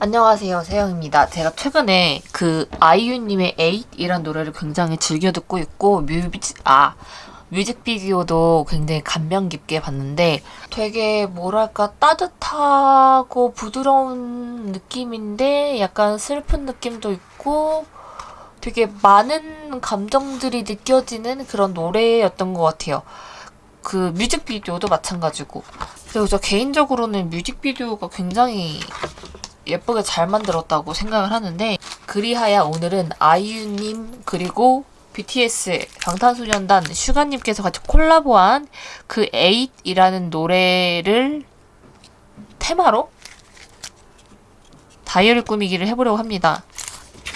안녕하세요. 세영입니다. 제가 최근에 그 아이유님의 에잇이란 노래를 굉장히 즐겨 듣고 있고 뮤직 아 뮤직비디오도 굉장히 감명 깊게 봤는데 되게 뭐랄까 따뜻하고 부드러운 느낌인데 약간 슬픈 느낌도 있고 되게 많은 감정들이 느껴지는 그런 노래였던 것 같아요. 그 뮤직비디오도 마찬가지고. 그리고 저 개인적으로는 뮤직비디오가 굉장히 예쁘게 잘 만들었다고 생각을 하는데 그리하여 오늘은 아이유님 그리고 BTS 방탄소년단 슈가님께서 같이 콜라보한 그 에잇이라는 노래를 테마로 다이어리 꾸미기를 해보려고 합니다.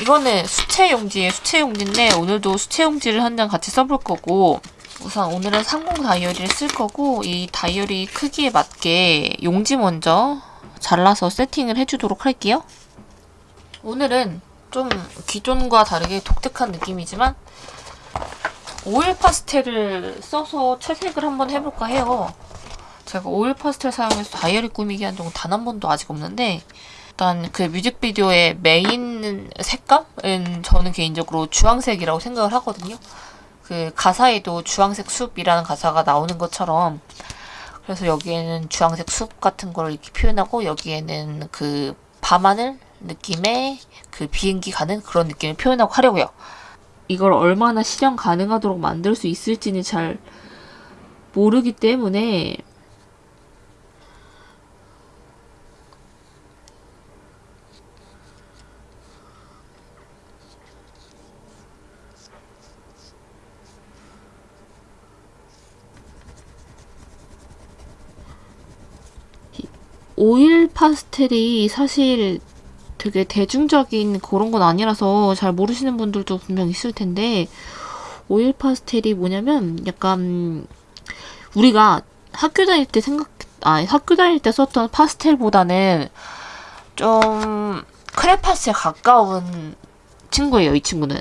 이거는 수채 용지에 수채 용지인데 오늘도 수채 용지를 한 장 같이 써볼 거고 우선 오늘은 삼공 다이어리를 쓸 거고 이 다이어리 크기에 맞게 용지 먼저 잘라서 세팅을 해주도록 할게요. 오늘은 좀 기존과 다르게 독특한 느낌이지만 오일 파스텔을 써서 채색을 한번 해볼까 해요. 제가 오일 파스텔 사용해서 다이어리 꾸미기 한 적은 단 한 번도 아직 없는데 일단 그 뮤직비디오의 메인 색감은 저는 개인적으로 주황색이라고 생각을 하거든요. 그 가사에도 주황색 숲이라는 가사가 나오는 것처럼 그래서 여기에는 주황색 숲 같은 걸 이렇게 표현하고 여기에는 그 밤하늘 느낌의 그 비행기 가는 그런 느낌을 표현하고 하려고요. 이걸 얼마나 실현 가능하도록 만들 수 있을지는 잘 모르기 때문에 오일 파스텔이 사실 되게 대중적인 그런 건 아니라서 잘 모르시는 분들도 분명 있을 텐데 오일 파스텔이 뭐냐면 약간 우리가 학교 다닐 때 생각 아 학교 다닐 때 썼던 파스텔보다는 좀 크레파스에 가까운 친구예요 이 친구는.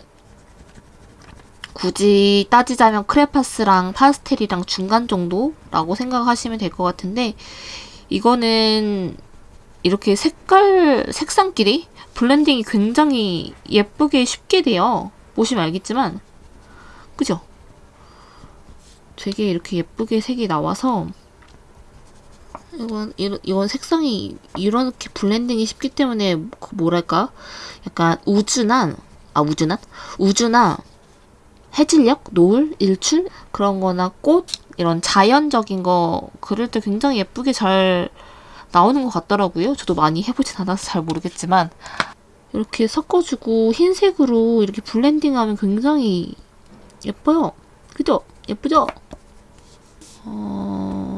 굳이 따지자면 크레파스랑 파스텔이랑 중간 정도라고 생각하시면 될 것 같은데 이거는 이렇게 색깔, 색상끼리 블렌딩이 굉장히 예쁘게 쉽게 돼요. 보시면 알겠지만 그죠? 되게 이렇게 예쁘게 색이 나와서 이건 이건 색상이 이렇게 블렌딩이 쉽기 때문에 그 뭐랄까 약간 우준한 아 우준한 우주나 해질녘, 노을, 일출 그런 거나 꽃 이런 자연적인 거 그릴 때 굉장히 예쁘게 잘 나오는 것 같더라고요. 저도 많이 해보진 않아서 잘 모르겠지만 이렇게 섞어주고 흰색으로 이렇게 블렌딩하면 굉장히 예뻐요. 그죠? 예쁘죠? 어...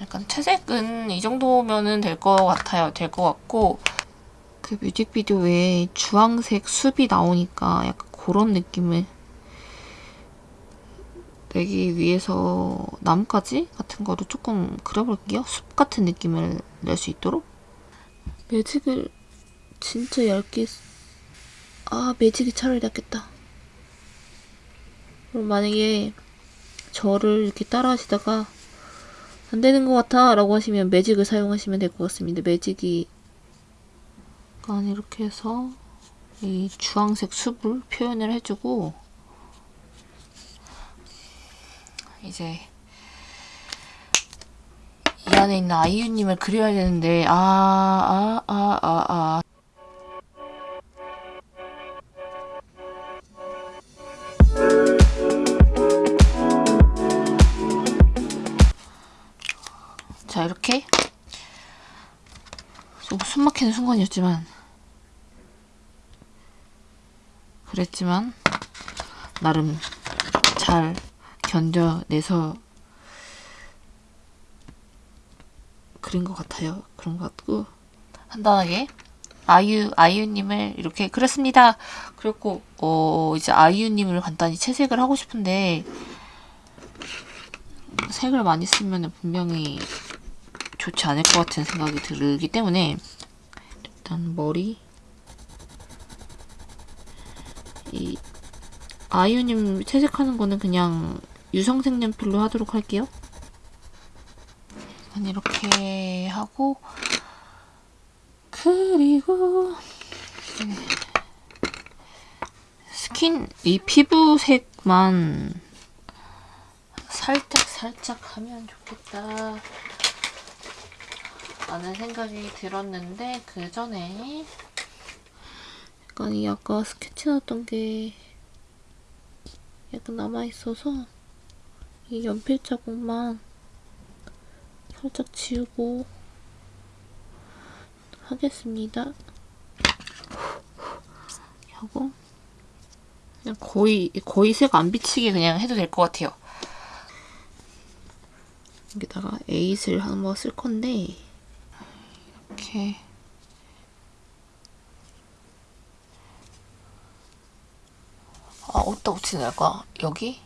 약간 채색은 이 정도면은 될 것 같아요. 될 것 같고 그 뮤직비디오에 주황색 숲이 나오니까 약간 그런 느낌을 내기 위해서 나뭇가지 같은 거를 조금 그려볼게요. 숲 같은 느낌을 낼 수 있도록. 매직을 진짜 얇게 아 매직이 차라리 낫겠다. 그럼 만약에 저를 이렇게 따라 하시다가 안 되는 것 같아 라고 하시면 매직을 사용하시면 될 것 같습니다. 매직이 약간 이렇게 해서 이 주황색 숲을 표현을 해주고 이제 이 안에 있는 아이유님을 그려야 되는데 아 아 아 아, 아. 자 이렇게 좀 숨막히는 순간이었지만 그랬지만 나름 잘 견뎌내서 그린 것 같아요. 그런 것 같고 간단하게 아이유 아이유님을 이렇게 그렸습니다. 그리고 어 이제 아이유님을 간단히 채색을 하고 싶은데 색을 많이 쓰면 분명히 좋지 않을 것 같은 생각이 들기 때문에 일단 머리 이 아이유님 채색하는 거는 그냥 유성 색 연필로 하도록 할게요. 이렇게 하고 그리고 스킨 이 피부색만 살짝 살짝 하면 좋겠다 라는 생각이 들었는데 그 전에 약간 이 아까 스케치 났던 게 약간 남아있어서 이 연필 자국만 살짝 지우고 하겠습니다. 하고 그냥 거의 거의 색 안 비치게 그냥 해도 될 것 같아요. 여기다가 에잇을 한번 쓸 건데 이렇게 어디다 붙이는 걸까? 여기?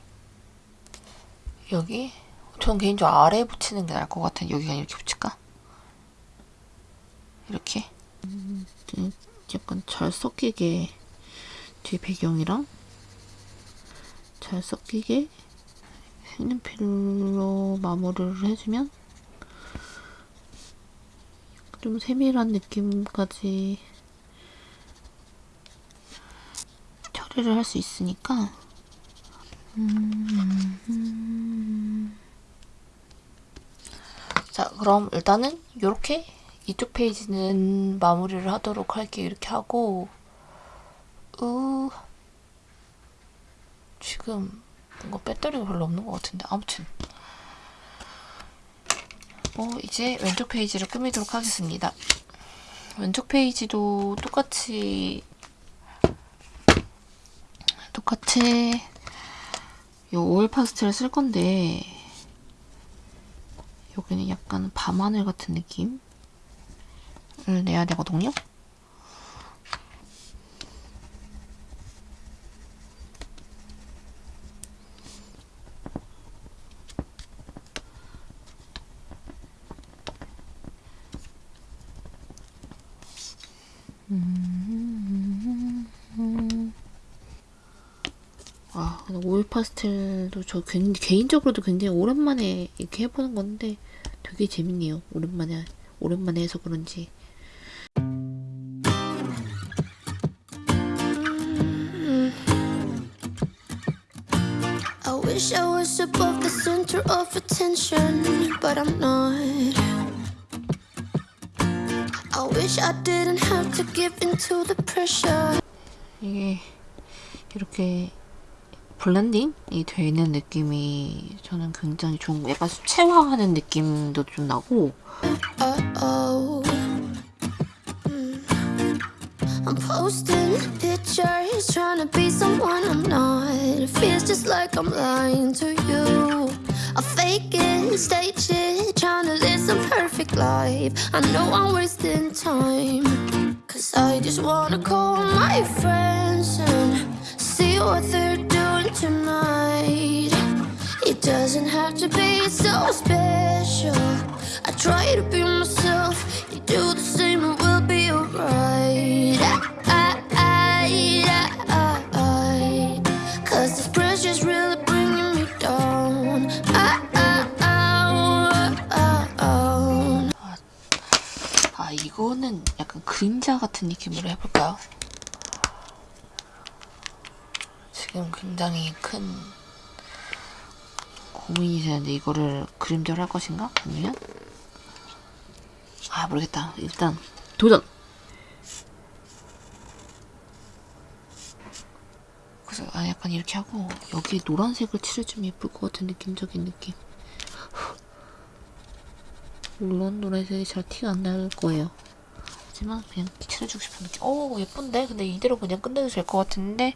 여기? 전 개인적으로 아래에 붙이는 게 나을 것 같은 여기가 이렇게 붙일까? 이렇게 음, 약간 잘 섞이게 뒤 배경이랑 잘 섞이게 색연필로 마무리를 해주면 좀 세밀한 느낌까지 처리를 할 수 있으니까 음, 자 그럼 일단은 이렇게 이쪽 페이지는 마무리를 하도록 할게요. 이렇게 하고 으 지금 뭔가 배터리가 별로 없는 것 같은데 아무튼 어 이제 왼쪽 페이지를 꾸미도록 하겠습니다. 왼쪽 페이지도 똑같이 똑같이 요 오일 파스텔을 쓸 건데 여기는 약간 밤하늘 같은 느낌을 내야 되거든요. 아, 오일 파스텔도 저 굉- 개인적으로도 굉장히 오랜만에 이렇게 해보는 건데 되게 재밌네요. 오랜만에 오랜만에 해서 그런지. I wish I was above the center of attention, but I'm not. I wish I didn't have to give in to the pressure. 이게 이렇게 블렌딩이 되어 있는 느낌이 저는 굉장히 좋은 거 약간 수채화하는 느낌도 좀 나고 Uh oh. I'm posting pictures, trying to be someone I'm not. It feels just like I'm lying to you. I fake it, stage it, trying to live some perfect life. I know I'm wasting time. Cause I just wanna call my friends and see what they're doing tonight. It doesn't have to be so special. I try to be myself. You do the same and we'll be alright. I, I, I, I, I. Cause this pressure's really bringing me down. I, I, I, I, I. 아 이거는 약간 그림자 같은 느낌으로 해볼까요? 지금 굉장히 큰 고민이 되는데 이거를 그림자로 할 것인가? 아니면? 아 모르겠다. 일단 도전! 그래서 아 약간 이렇게 하고 여기 노란색을 칠해주면 예쁠 것 같은 느낌적인 느낌. 물론 노란색이 잘 티가 안 날 거예요 하지만 그냥 칠해주고 싶은 느낌. 오 예쁜데? 근데 이대로 그냥 끝내도 될 것 같은데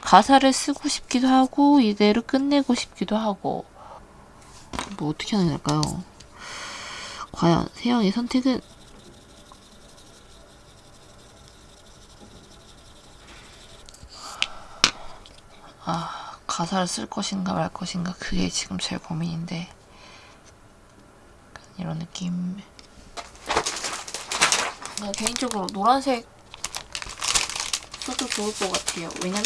가사를 쓰고 싶기도 하고 이대로 끝내고 싶기도 하고. 뭐 어떻게 하는 게 나을까요? 과연 세영의 선택은? 아 가사를 쓸 것인가 말 것인가 그게 지금 제일 고민인데. 이런 느낌 나 개인적으로 노란색 써도 좋을 것 같아요. 왜냐면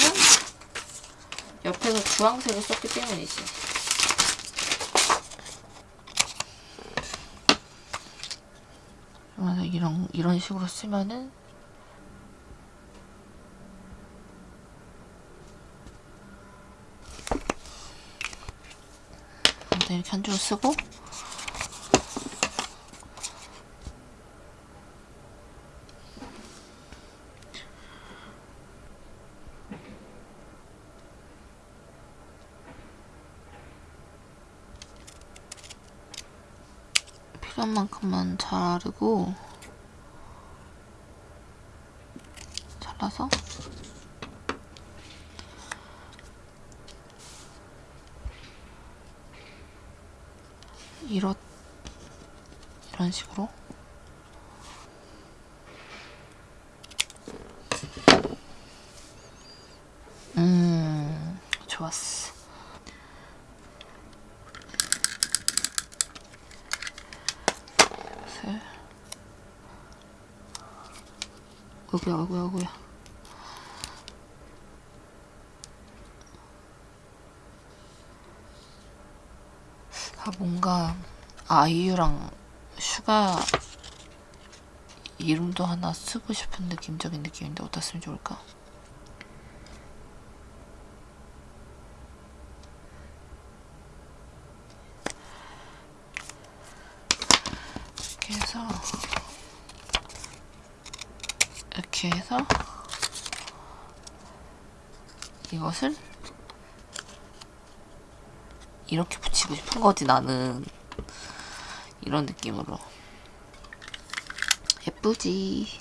옆에서 주황색을 썼기 때문이지. 이런 이런 식으로 쓰면은 이렇게 한 줄 쓰고 만큼만 자르고 잘라서 이렇 이런 식으로 음 좋았어 셋 어구야 어구야 어구야 아 뭔가 아이유랑 슈가 이름도 하나 쓰고 싶은 느낌적인 느낌인데 어디다 쓰면 좋을까? 이렇게 해서 이렇게 해서 이것을 이렇게 붙이고 싶은 거지 나는. 이런 느낌으로. 예쁘지?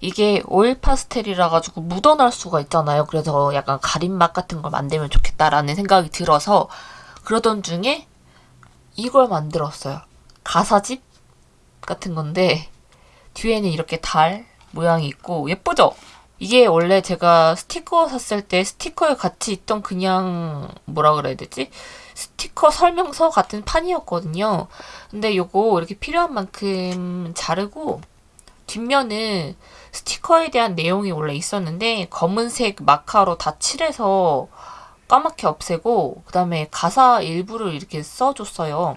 이게 오일 파스텔이라 가지고 묻어날 수가 있잖아요. 그래서 약간 가림막 같은 걸 만들면 좋겠다라는 생각이 들어서 그러던 중에 이걸 만들었어요 가사집 같은 건데 뒤에는 이렇게 달 모양이 있고 예쁘죠? 이게 원래 제가 스티커 샀을 때 스티커에 같이 있던 그냥 뭐라 그래야 되지? 스티커 설명서 같은 판이었거든요. 근데 요거 이렇게 필요한 만큼 자르고 뒷면은 스티커에 대한 내용이 원래 있었는데 검은색 마카로 다 칠해서 까맣게 없애고 그 다음에 가사 일부를 이렇게 써줬어요.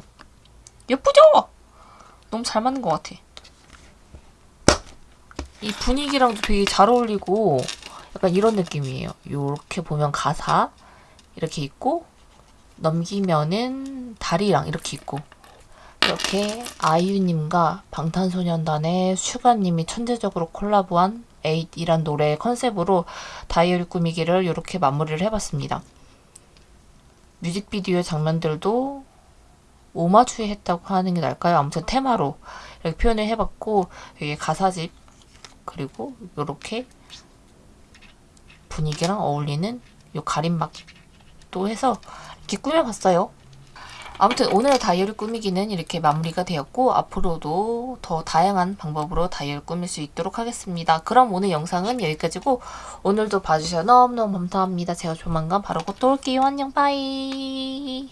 예쁘죠? 너무 잘 맞는 것 같아. 이 분위기랑도 되게 잘 어울리고 약간 이런 느낌이에요. 요렇게 보면 가사 이렇게 있고 넘기면은 다리랑 이렇게 있고 이렇게 아이유님과 방탄소년단의 슈가님이 천재적으로 콜라보한 에잇이란 노래의 컨셉으로 다이어리 꾸미기를 이렇게 마무리를 해봤습니다. 뮤직비디오 장면들도 오마주에 했다고 하는 게 나을까요? 아무튼 테마로 이렇게 표현을 해봤고 이게 가사집 그리고 이렇게 분위기랑 어울리는 요 가림막도 해서 이렇게 꾸며봤어요. 아무튼 오늘의 다이어리 꾸미기는 이렇게 마무리가 되었고 앞으로도 더 다양한 방법으로 다이어리 꾸밀 수 있도록 하겠습니다. 그럼 오늘 영상은 여기까지고 오늘도 봐주셔서 너무너무 감사합니다. 제가 조만간 바로 곧 또 올게요. 안녕 빠이